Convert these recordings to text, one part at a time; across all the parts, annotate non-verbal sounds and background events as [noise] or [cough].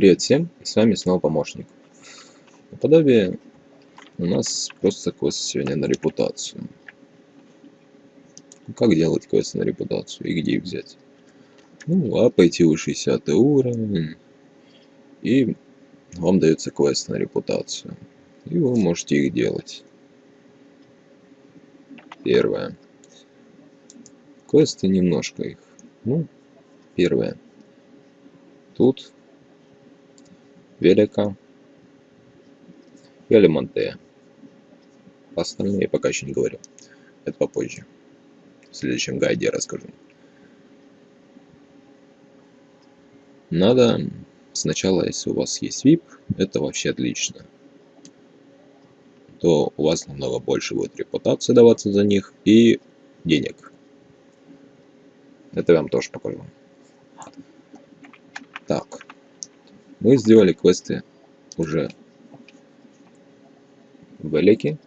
Привет всем, с вами снова помощник. Наподобие у нас просто квест сегодня на репутацию. Как делать квесты на репутацию и где их взять? Ну, а пойти вы 60 уровень, и вам дается квест на репутацию. И вы можете их делать. Первое. Квесты немножко их. Ну, первое. Тут Велика и Алимантея. Остальные пока еще не говорю. Это попозже. В следующем гайде я расскажу. Надо сначала, если у вас есть VIP, это вообще отлично. То у вас намного больше будет репутации даваться за них и денег. Это я вам тоже покажу. Так. Мы сделали квесты уже в Элике.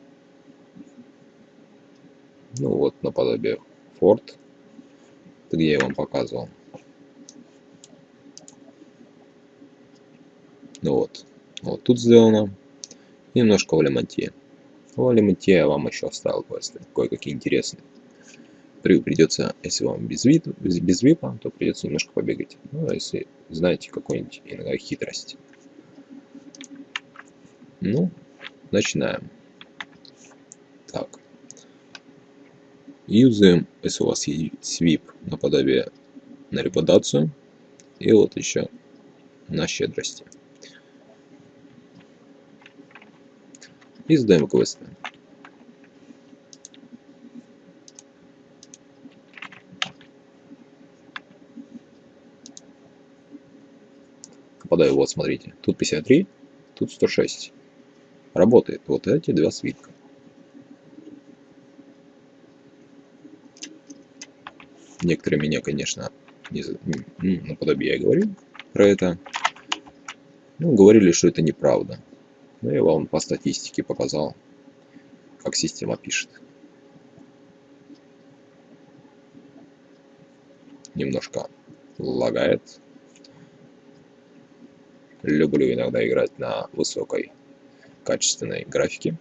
Ну вот, наподобие форт, где я вам показывал. Ну вот, вот тут сделано. Немножко в Алимантье. В Алимантье я вам еще оставил квесты, кое-какие интересные. Придется, если вам без, вид, без, випа, то придется немножко побегать. Ну, а если знаете какую-нибудь иногда хитрость. Ну, начинаем. Так. Юзаем, если у вас есть свип наподобие на репутацию. И вот еще на щедрости. И сдаем квесты. Попадаю, вот смотрите, тут 53, тут 106. Работает вот эти два свитка. Некоторые меня, конечно, не, ну, наподобие я говорил про это. Ну, говорили, что это неправда. Но я вам по статистике показал, как система пишет. Немножко лагает. Люблю иногда играть на высокой качественной графике.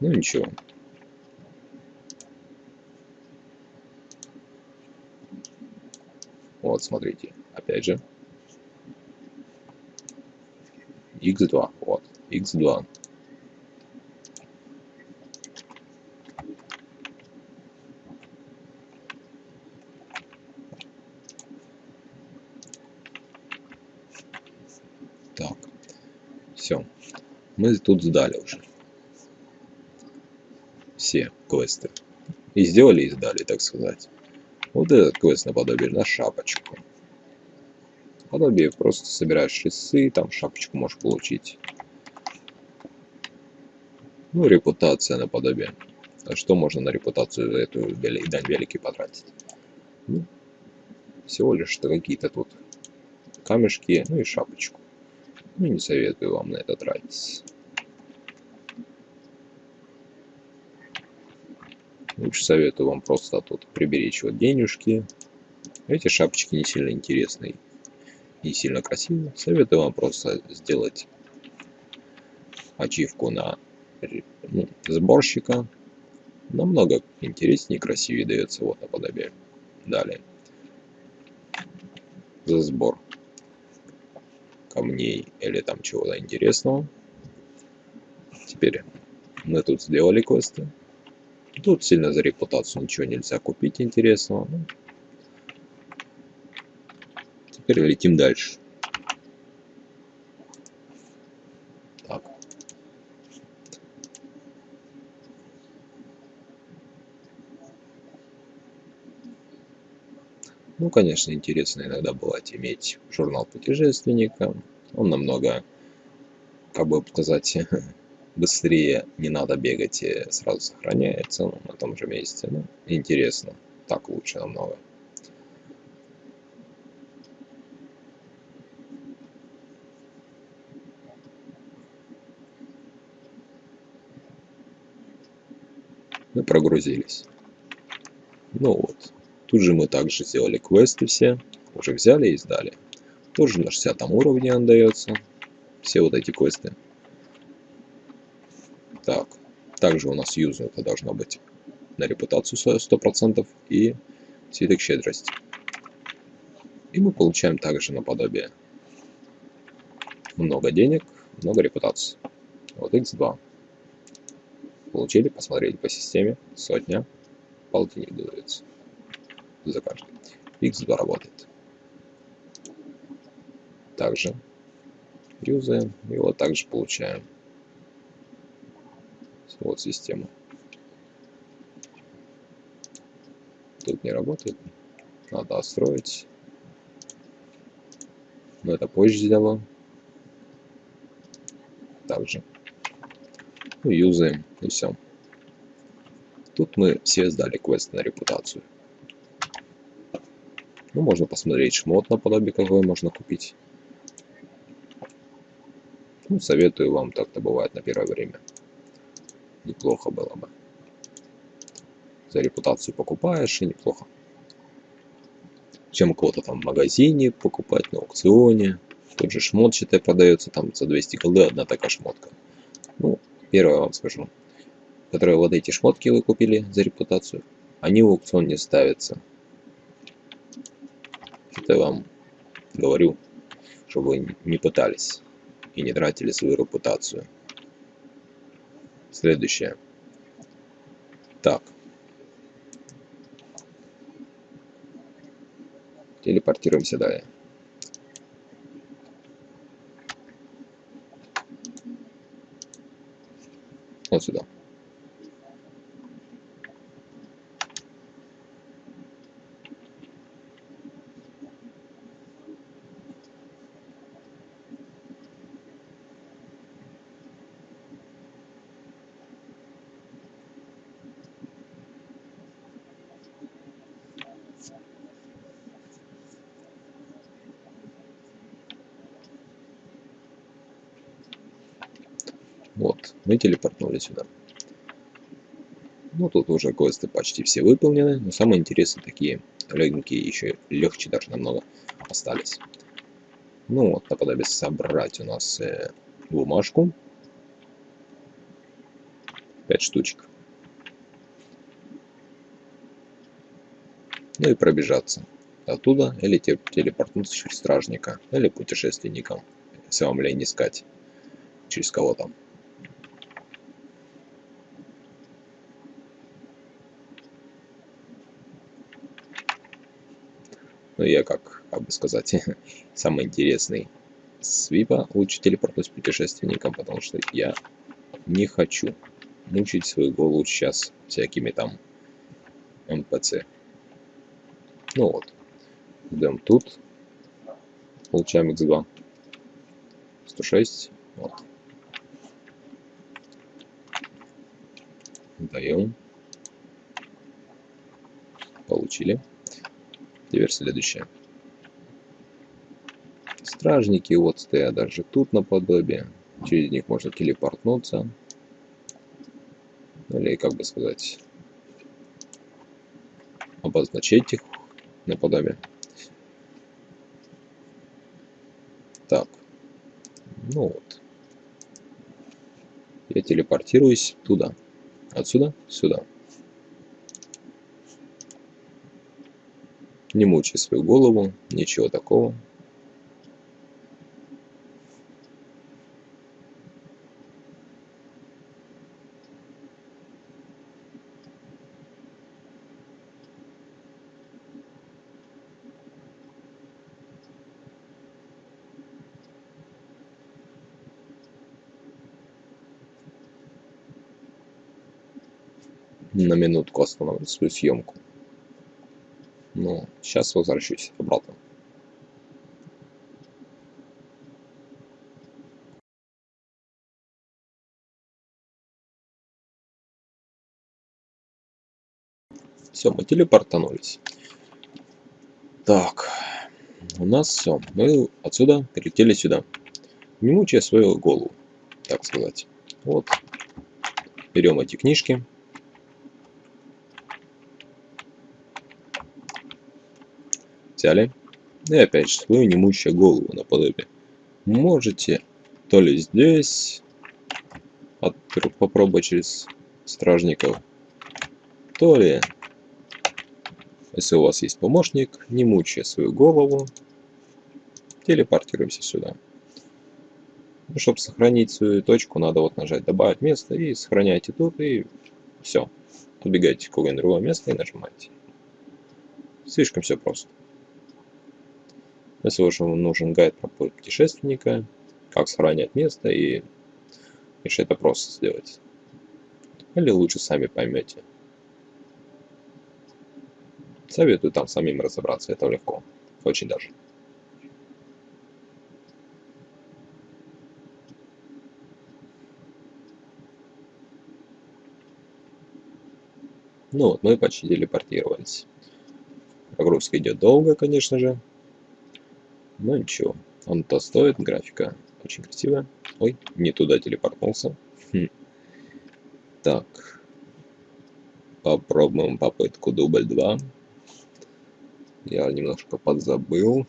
Ну ничего. Вот, смотрите, опять же. x2, вот, x2. Так, все. Мы тут сдали уже. Все квесты. И сделали, и сдали, так сказать. Вот этот квест наподобие на шапочку. Подобие просто собираешь часы, там шапочку можешь получить. Ну, репутация наподобие. А что можно на репутацию эту дань великий потратить? Ну, всего лишь какие-то тут камешки, ну и шапочку. Ну, не советую вам на это тратить. Лучше советую вам просто тут приберечь вот денежки. Эти шапочки не сильно интересные, не сильно красивые. Советую вам просто сделать ачивку на ну, сборщика. Намного интереснее и красивее дается вот наподобие. Далее. За сбор камней или там чего-то интересного. Теперь мы тут сделали квесты. Тут сильно за репутацию ничего нельзя купить интересного. Ну, теперь летим дальше. Так. Ну, конечно, интересно иногда бывает иметь журнал путешественника. Он намного, как бы сказать, [laughs] быстрее, не надо бегать, и сразу сохраняется ну, на том же месте. Ну, интересно, так лучше намного. Мы прогрузились. Ну вот. Тут же мы также сделали квесты все. Уже взяли и сдали. Тоже на 60 уровне он дается. Все вот эти квесты. Так. Также у нас юзу это должно быть на репутацию 100% и свиток щедрости. И мы получаем также наподобие много денег, много репутации. Вот x2. Получили, посмотрели по системе, сотня, полтинник дается за каждый. x2 работает. Также юзаем и вот также получаем вот систему. Тут не работает. Надо отстроить. Но это позже сделаю. Также. Ну, юзаем и все. Тут мы все сдали квест на репутацию. Ну, можно посмотреть шмот наподобие, какой можно купить. Ну, советую вам, так-то бывает на первое время. Неплохо было бы. За репутацию покупаешь, и неплохо. Чем кого-то там в магазине покупать, на аукционе. Тот же шмот, считай, продается там за 200 голды одна такая шмотка. Ну, первое вам скажу. Которые вот эти шмотки вы купили за репутацию, они в аукцион не ставятся. Это вам говорю, чтобы вы не пытались и не тратили свою репутацию. Следующее. Так. Телепортируемся далее. Вот сюда. Вот, мы телепортнули сюда. Ну, тут уже квесты почти все выполнены, но самые интересные такие легенькие, еще легче даже намного остались. Ну вот, наподобие собрать у нас э, бумажку. 5 штучек. Ну и пробежаться оттуда, или телепортнуться через стражника, или путешественником, если вам лень искать через кого там. Как, как бы сказать, [laughs] самый интересный свипа лучше телепортнуть путешественникам, потому что я не хочу мучить свою голову сейчас всякими там МПЦ. Ну вот. Идем тут. Получаем x2. 106. Вот. Даем. Получили. Теперь следующее. Стражники вот стоят даже тут наподобие. Через них можно телепортнуться. Или, как бы сказать, обозначить их наподобие. Так. Ну вот. Я телепортируюсь туда. Отсюда сюда. Не мучай свою голову, ничего такого. на минутку остановлю свою съемку. Сейчас возвращусь обратно. Все, мы телепортанулись. Так, у нас все. Мы отсюда прилетели сюда. Не мучая свою голову, так сказать. Вот. Берем эти книжки. Взяли, И опять же, свою немущую голову наподобие. Можете то ли здесь попробовать через стражников, то ли, если у вас есть помощник, не мучая свою голову, телепортируемся сюда. Ну, чтобы сохранить свою точку, надо вот нажать добавить место и сохраняйте тут, и все. Убегайте в какое-нибудь другое место и нажимаете. Слишком все просто. Если вам нужен гайд про путешественника, как сохранять место и если это просто сделать. Или лучше сами поймете. Советую там самим разобраться, это легко. Очень даже. Ну вот, мы почти телепортировались. Прогрузка идет долго, конечно же. Но ничего. Он то стоит, графика очень красивая. Ой, не туда телепортнулся. Хм. Так. Попробуем попытку дубль 2. Я немножко подзабыл.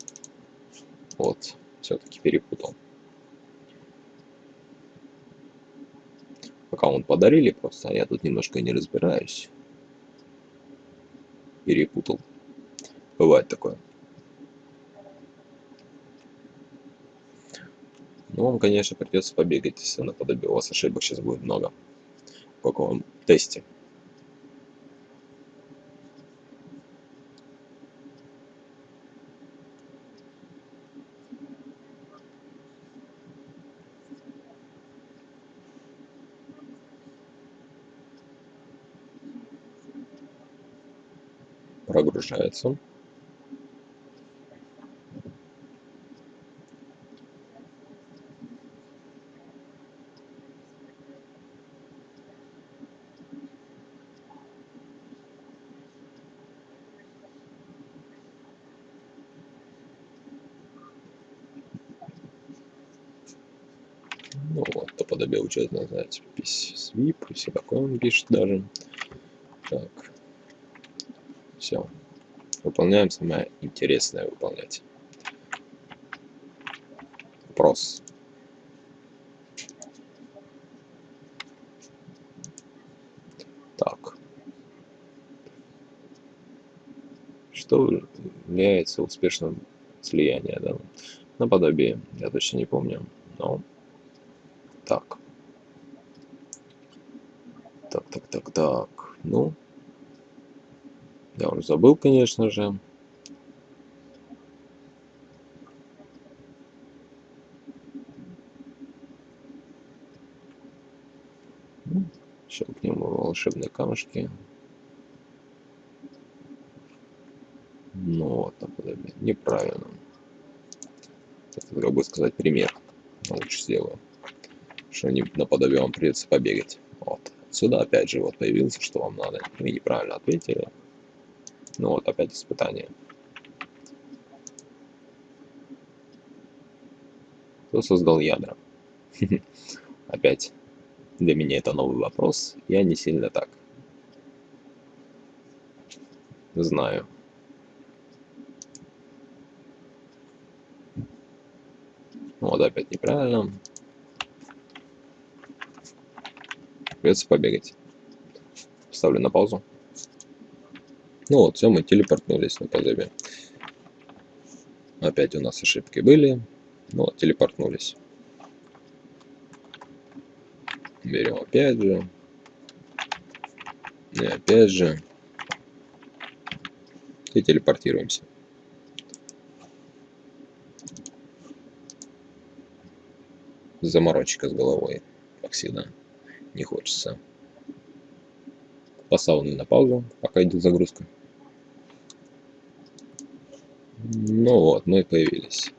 Вот, все-таки перепутал. Пока он подарили просто, а я тут немножко не разбираюсь перепутал. Бывает такое. Ну, вам, конечно, придется побегать, если наподобие у вас ошибок сейчас будет много. В каком тесте. прогружается Ну вот, по подобие учет называется свип, все такое он пишет даже. Так. Все. Выполняем самое интересное выполнять. Вопрос. Так. Что является успешным слиянием, да? Наподобие, я точно не помню. Но так. Так, так, так, так. Ну, я уже забыл, конечно же. Щелкнем волшебные камушки. Ну вот. Неправильно. Это бы сказать пример. Лучше сделаю. Что не наподобие вам придется побегать. Вот. Сюда опять же вот появился, что вам надо. Вы неправильно ответили. Ну вот, опять испытание. Кто создал ядра? [laughs] Опять для меня это новый вопрос. Я не сильно так знаю. Вот опять неправильно. Придется побегать. Ставлю на паузу. Ну вот, все, мы телепортнулись на позыве. Опять у нас ошибки были. Ну вот, телепортнулись. Берем опять же. И опять же. И телепортируемся. Заморочка с головой, всегда. Не хочется. Поставил на паузу, пока идет загрузка. Ну вот, мы появились.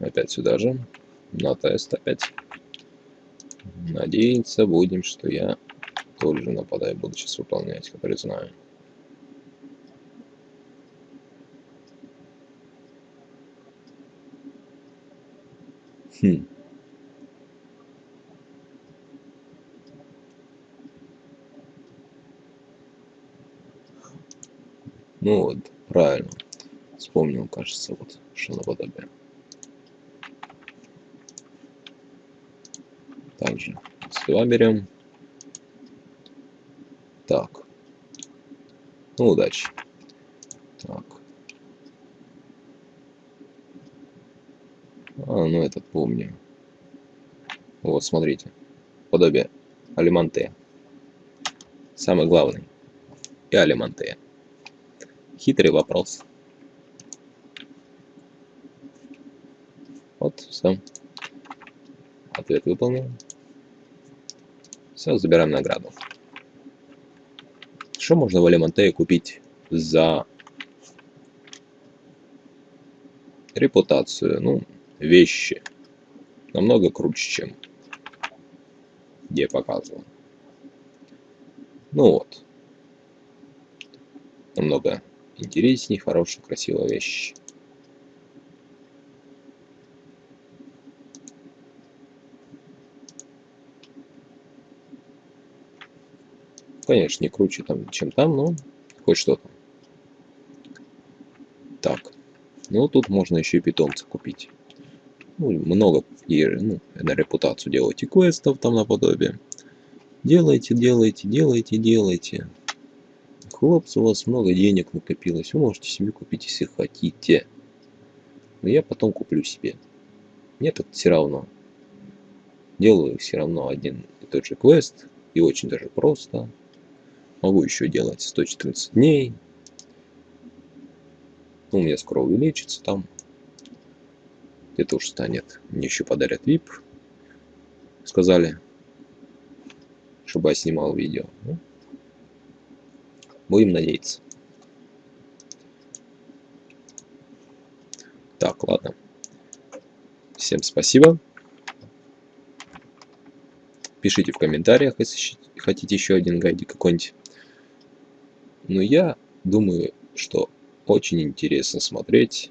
Опять сюда же. На тест опять. Надеяться будем, что я тоже нападай буду сейчас выполнять, который знаю. Хм. Ну вот, правильно. вспомнил, кажется, вот что наподобие. Также сюда берем. Так. Ну, удачи. Так. А, ну это помню. Вот, смотрите. Подобие алиманте. Самый главный. И алиманте. Хитрый вопрос. Вот, все. Ответ выполнен. Все, забираем награду. Что можно в Алимантее купить за репутацию? Ну, вещи. Намного круче, чем где показывал. Ну вот. Намного интереснее, хорошая, красивая вещь. Конечно, не круче, там, чем там, но хоть что-то. Так. Ну, тут можно еще и питомца купить. Ну, много ну, на репутацию делайте квестов там наподобие. Делайте, делайте, делайте, делайте. Хлопцы, у вас много денег накопилось. Вы можете себе купить, если хотите. Но я потом куплю себе. Мне тут все равно. Делаю все равно один и тот же квест. И очень даже просто. Могу еще делать 114 дней. Ну, у меня скоро увеличится там. Это уж станет. Мне еще подарят VIP. Сказали, чтобы я снимал видео. Ну, будем надеяться. Так, ладно. Всем спасибо. Пишите в комментариях, если хотите еще один гайдик какой-нибудь. Но я думаю, что очень интересно смотреть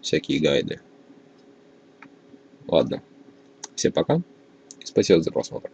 всякие гайды. Ладно. Всем пока. И спасибо за просмотр.